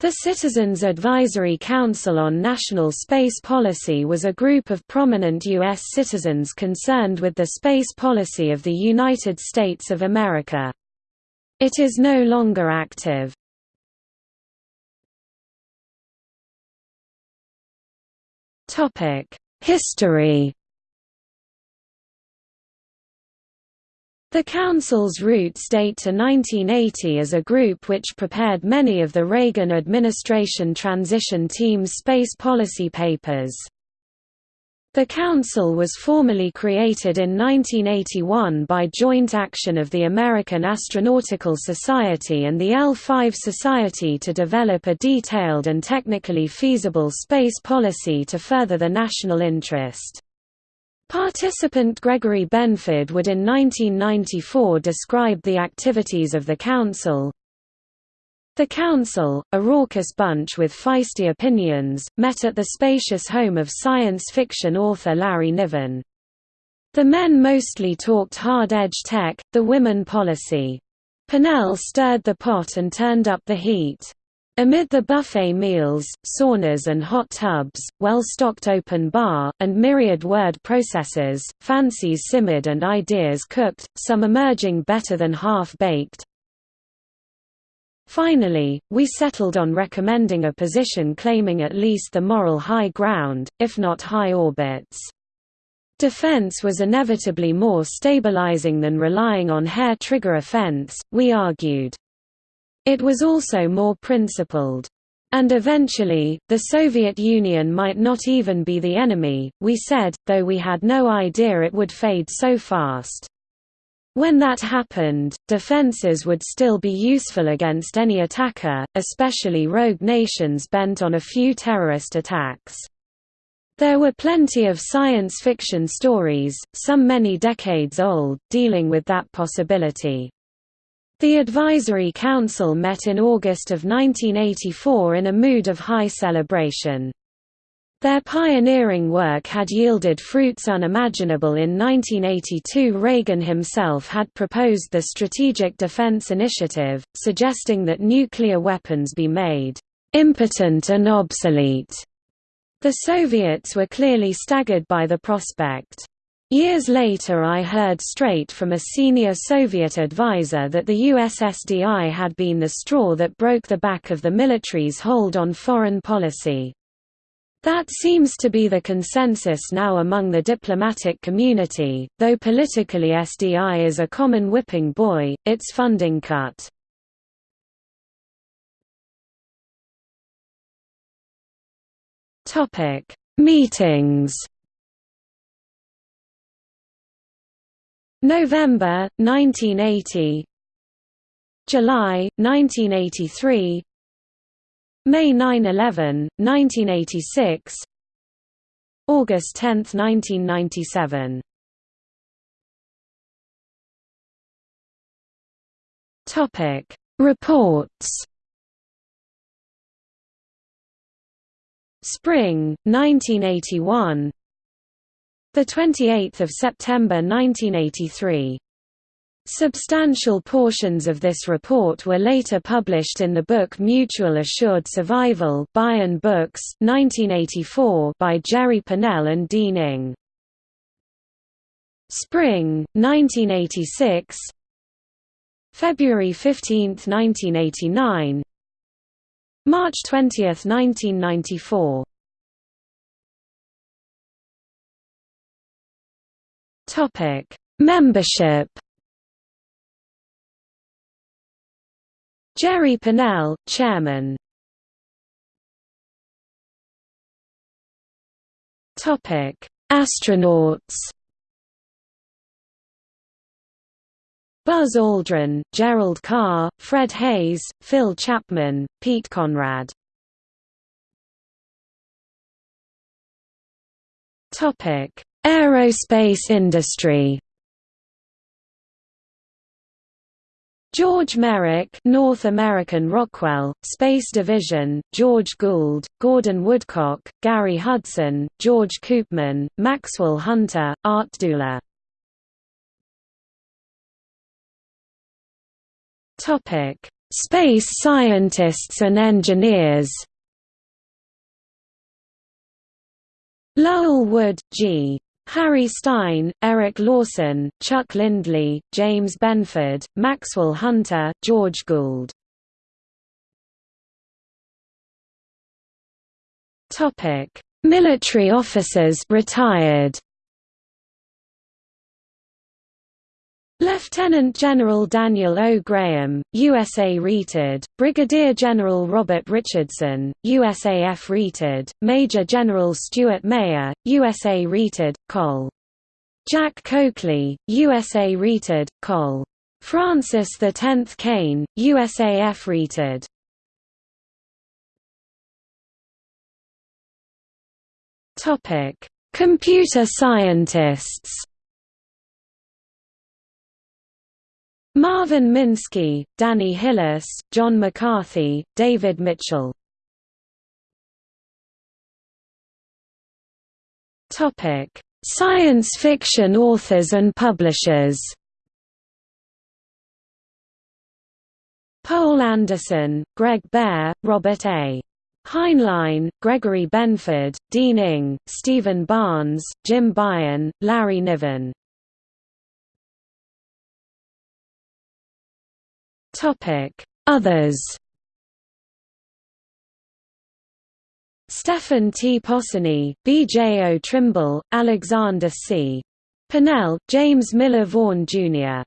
The Citizens Advisory Council on National Space Policy was a group of prominent U.S. citizens concerned with the space policy of the United States of America. It is no longer active. History The Council's roots date to 1980 as a group which prepared many of the Reagan administration transition team's space policy papers. The Council was formally created in 1981 by joint action of the American Astronautical Society and the L5 Society to develop a detailed and technically feasible space policy to further the national interest. Participant Gregory Benford would in 1994 describe the activities of the Council. The Council, a raucous bunch with feisty opinions, met at the spacious home of science fiction author Larry Niven. The men mostly talked hard-edge tech, the women policy. Pournelle stirred the pot and turned up the heat. Amid the buffet meals, saunas and hot tubs, well-stocked open bar, and myriad word processors, fancies simmered and ideas cooked, some emerging better than half-baked. Finally, we settled on recommending a position claiming at least the moral high ground, if not high orbits. Defense was inevitably more stabilizing than relying on hair-trigger offense, we argued. It was also more principled. And eventually, the Soviet Union might not even be the enemy, we said, though we had no idea it would fade so fast. When that happened, defenses would still be useful against any attacker, especially rogue nations bent on a few terrorist attacks. There were plenty of science fiction stories, some many decades old, dealing with that possibility. The Advisory Council met in August of 1984 in a mood of high celebration. Their pioneering work had yielded fruits unimaginable in 1982 Reagan himself had proposed the Strategic Defense Initiative, suggesting that nuclear weapons be made impotent and obsolete. The Soviets were clearly staggered by the prospect. Years later I heard straight from a senior Soviet advisor that the USSDI had been the straw that broke the back of the military's hold on foreign policy. That seems to be the consensus now among the diplomatic community, though politically SDI is a common whipping boy, its funding cut. Meetings November 1980 July 1983 May 9–11, 1986 August 10, 1997 Topic. Reports. Spring 1981 the 28th of September 1983. Substantial portions of this report were later published in the book Mutual Assured Survival Baen Books, 1984 by Jerry Pournelle and Dean Ing. Spring, 1986 February 15, 1989 March 20, 1994 Topic: Membership. Jerry Pournelle, Chairman. Topic: Astronauts. Buzz Aldrin, Gerald Carr, Fred Haise, Phil Chapman, Pete Conrad. Topic: Aerospace industry George Merrick, North American Rockwell, Space Division, George Gould, Gordon Woodcock, Gary Hudson, George Koopman, Maxwell Hunter, Art Dula. Space scientists and engineers Lowell Wood, G. Harry Stine, Eric Lawson, Chuck Lindley, James Benford, Maxwell Hunter, George Gould. Topic: Military officers retired. Lieutenant General Daniel O. Graham, USA Reted, Brigadier General Robert Richardson, USAF Reted, Major General Stuart Mayer, USA Reted, Col. Jack Coakley, USA Reted, Col. Francis X Kane, USAF Reted. Computer scientists Marvin Minsky, Danny Hillis, John McCarthy, David Mitchell. Science fiction authors and publishers. Paul Anderson, Greg Bear, Robert A. Heinlein, Gregory Benford, Dean Ing, Stephen Barnes, Jim Baen, Larry Niven Others Stephen T. Possony, B. J. O. Trimble, Alexander C. Pennell, James Miller Vaughan, Jr.